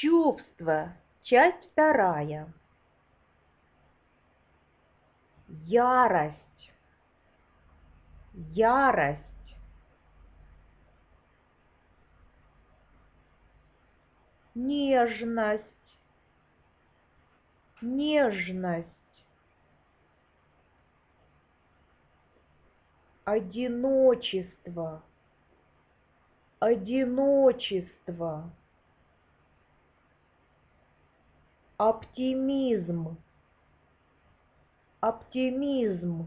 Чувство. Часть вторая. Ярость. Ярость. Нежность. Нежность. Одиночество. Одиночество. Оптимизм. Оптимизм.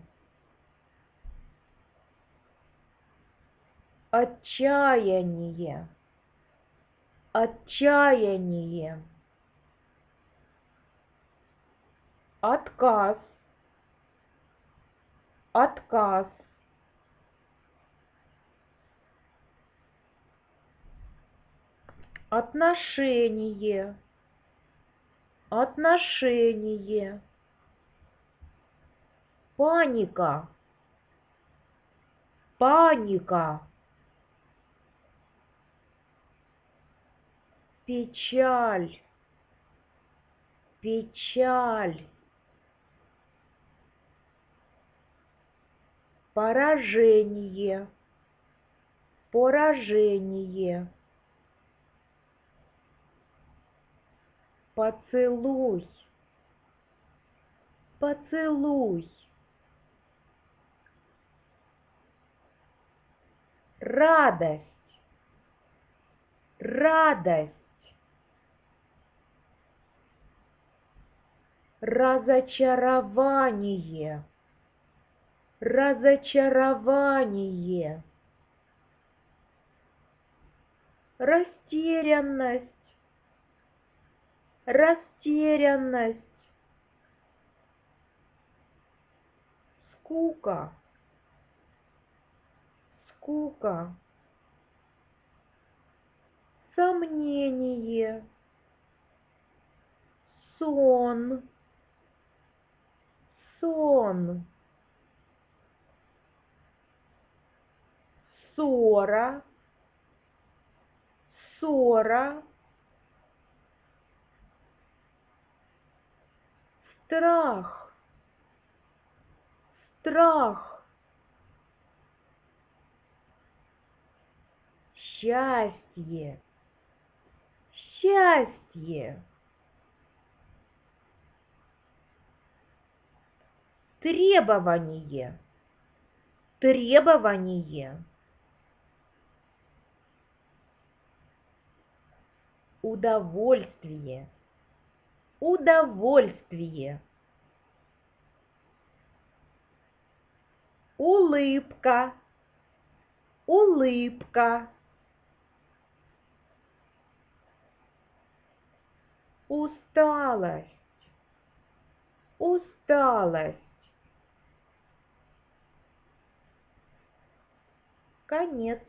Отчаяние. Отчаяние. Отказ. Отказ. Отношение. Отношение. Паника. Паника. Печаль. Печаль. Поражение. Поражение. Поцелуй. Поцелуй. Радость. Радость. Разочарование. Разочарование. Растерянность растерянность, скука, скука, сомнение, сон, сон, ссора, ссора, страх, страх, счастье, счастье, требование, требование. Удовольствие удовольствие. Улыбка, улыбка. Усталость, усталость. Конец.